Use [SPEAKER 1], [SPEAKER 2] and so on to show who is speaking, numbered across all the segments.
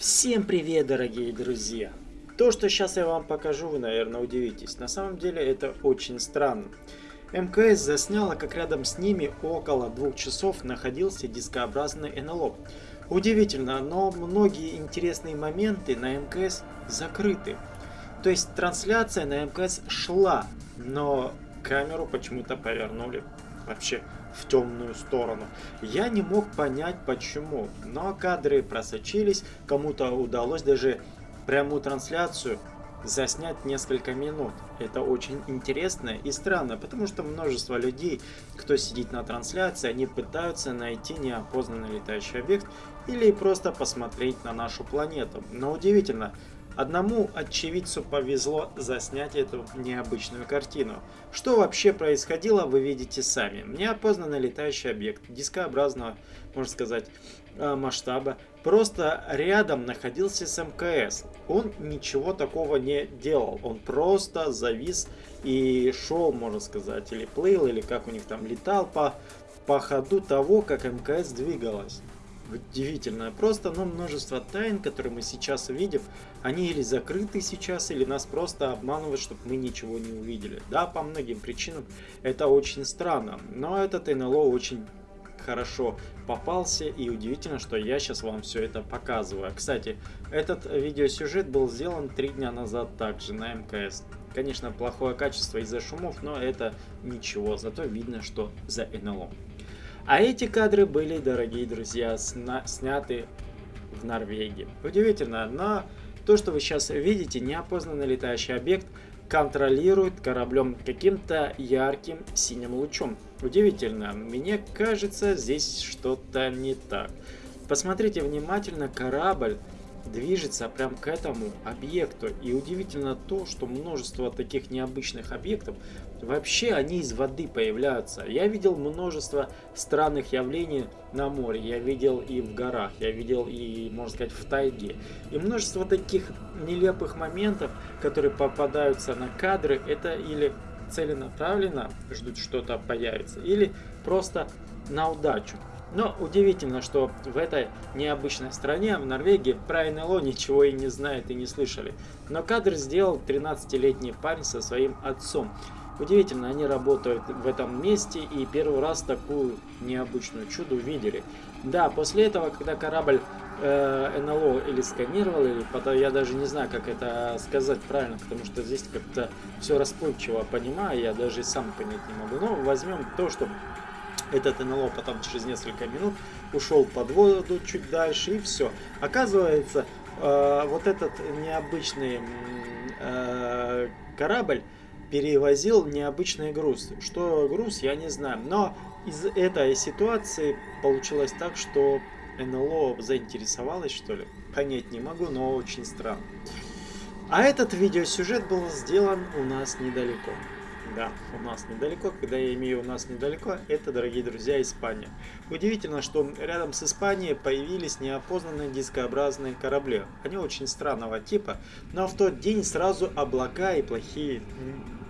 [SPEAKER 1] Всем привет, дорогие друзья! То, что сейчас я вам покажу, вы, наверное, удивитесь. На самом деле это очень странно. МКС засняла, как рядом с ними около двух часов находился дискообразный НЛО. Удивительно, но многие интересные моменты на МКС закрыты. То есть трансляция на МКС шла, но камеру почему-то повернули вообще в темную сторону. Я не мог понять почему, но кадры просочились, кому-то удалось даже прямую трансляцию заснять несколько минут. Это очень интересно и странно, потому что множество людей, кто сидит на трансляции, они пытаются найти неопознанный летающий объект или просто посмотреть на нашу планету. Но удивительно, Одному очевидцу повезло заснять эту необычную картину. Что вообще происходило, вы видите сами. Неопознанный летающий объект дискообразного, можно сказать, э, масштаба, просто рядом находился с МКС. Он ничего такого не делал, он просто завис и шел, можно сказать, или плыл, или как у них там летал по, по ходу того, как МКС двигалась удивительное. Просто ну, множество тайн, которые мы сейчас видим, они или закрыты сейчас, или нас просто обманывают, чтобы мы ничего не увидели. Да, по многим причинам это очень странно, но этот НЛО очень хорошо попался и удивительно, что я сейчас вам все это показываю. Кстати, этот видеосюжет был сделан три дня назад также на МКС. Конечно, плохое качество из-за шумов, но это ничего, зато видно, что за НЛО. А эти кадры были, дорогие друзья, сна сняты в Норвегии. Удивительно, но то, что вы сейчас видите, неопознанный летающий объект контролирует кораблем каким-то ярким синим лучом. Удивительно, мне кажется, здесь что-то не так. Посмотрите внимательно, корабль движется прям к этому объекту. И удивительно то, что множество таких необычных объектов, вообще они из воды появляются. Я видел множество странных явлений на море, я видел и в горах, я видел и, можно сказать, в тайге. И множество таких нелепых моментов, которые попадаются на кадры, это или целенаправленно ждут что-то появится, или просто на удачу. Но удивительно, что в этой необычной стране, в Норвегии, про НЛО ничего и не знают и не слышали. Но кадр сделал 13-летний парень со своим отцом. Удивительно, они работают в этом месте и первый раз такую необычную чудо увидели. Да, после этого, когда корабль э, НЛО или сканировал, или потом, я даже не знаю, как это сказать правильно, потому что здесь как-то все расплывчиво понимаю, я даже сам понять не могу. Но возьмем то, что этот НЛО потом через несколько минут ушел под воду чуть дальше и все. Оказывается, э, вот этот необычный э, корабль перевозил необычный груз. Что груз, я не знаю. Но из этой ситуации получилось так, что НЛО заинтересовалось, что ли. Понять не могу, но очень странно. А этот видеосюжет был сделан у нас недалеко. Да, у нас недалеко. Когда я имею у нас недалеко, это, дорогие друзья, Испания. Удивительно, что рядом с Испанией появились неопознанные дискообразные корабли. Они очень странного типа, но в тот день сразу облака и плохие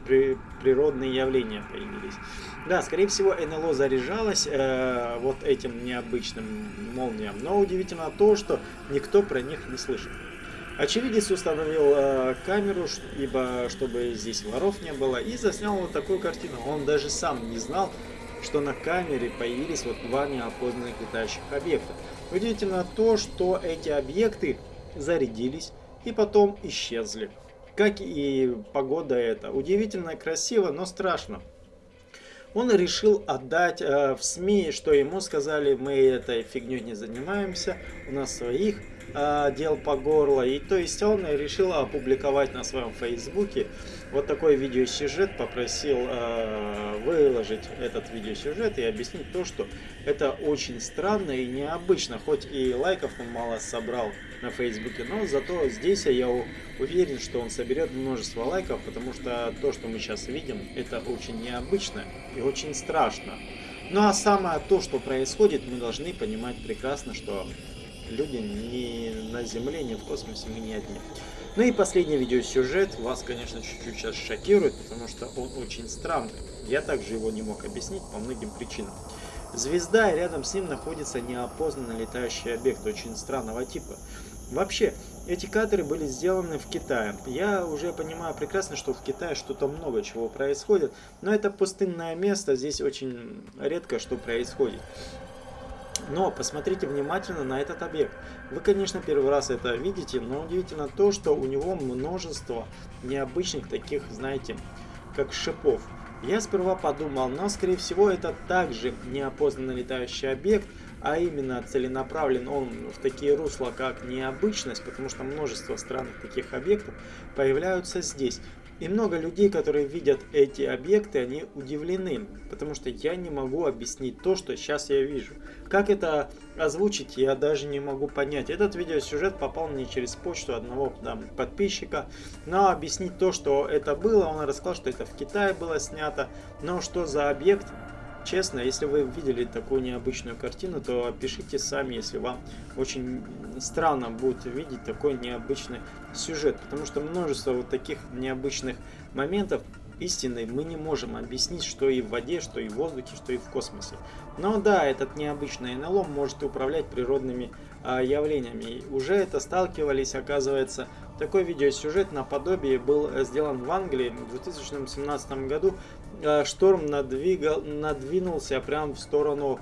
[SPEAKER 1] при, природные явления появились. Да, скорее всего, НЛО заряжалось э, вот этим необычным молниям, но удивительно то, что никто про них не слышит. Очевидец установил э, камеру, ибо чтобы здесь воров не было, и заснял вот такую картину. Он даже сам не знал, что на камере появились вот два неопознанных летающих объекта. Удивительно то, что эти объекты зарядились и потом исчезли. Как и погода это. Удивительно красиво, но страшно. Он решил отдать э, в СМИ, что ему сказали, мы этой фигней не занимаемся, у нас своих э, дел по горло. И то есть он решил опубликовать на своем фейсбуке вот такой видеосюжет, попросил э, выложить этот видеосюжет и объяснить то, что это очень странно и необычно, хоть и лайков он мало собрал на фейсбуке, но зато здесь я уверен, что он соберет множество лайков, потому что то, что мы сейчас видим, это очень необычно и очень страшно. Ну а самое то, что происходит, мы должны понимать прекрасно, что люди ни на Земле, ни в космосе, мы не одни. Ну и последний видеосюжет вас, конечно, чуть-чуть сейчас шокирует, потому что он очень странный. Я также его не мог объяснить по многим причинам. Звезда, и рядом с ним находится неопознанный летающий объект очень странного типа. Вообще, эти кадры были сделаны в Китае. Я уже понимаю прекрасно, что в Китае что-то много чего происходит, но это пустынное место, здесь очень редко что происходит. Но посмотрите внимательно на этот объект. Вы, конечно, первый раз это видите, но удивительно то, что у него множество необычных таких, знаете, как шипов. Я сперва подумал, но скорее всего это также неопознанный летающий объект, а именно целенаправлен он в такие русла, как необычность, потому что множество странных таких объектов появляются здесь. И много людей, которые видят эти объекты, они удивлены, потому что я не могу объяснить то, что сейчас я вижу. Как это озвучить, я даже не могу понять. Этот видеосюжет попал мне через почту одного там, подписчика, но объяснить то, что это было, он рассказал, что это в Китае было снято, но что за объект, Честно, если вы видели такую необычную картину, то пишите сами, если вам очень странно будет видеть такой необычный сюжет. Потому что множество вот таких необычных моментов истины мы не можем объяснить, что и в воде, что и в воздухе, что и в космосе. Но да, этот необычный НЛО может управлять природными явлениями. Уже это сталкивались, оказывается. Такой видеосюжет наподобие был сделан в Англии в 2017 году. А, шторм надвигал, надвинулся прямо в сторону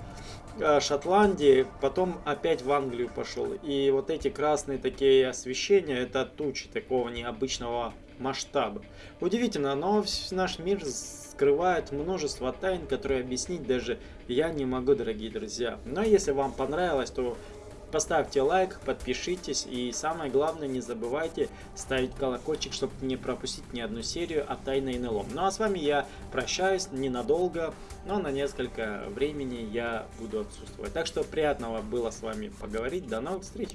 [SPEAKER 1] а, Шотландии, потом опять в Англию пошел. И вот эти красные такие освещения, это тучи такого необычного масштаба. Удивительно, но наш мир скрывает множество тайн, которые объяснить даже я не могу, дорогие друзья. Но если вам понравилось, то Поставьте лайк, подпишитесь и самое главное не забывайте ставить колокольчик, чтобы не пропустить ни одну серию о тайной НЛО. Ну а с вами я прощаюсь ненадолго, но на несколько времени я буду отсутствовать. Так что приятного было с вами поговорить. До новых встреч!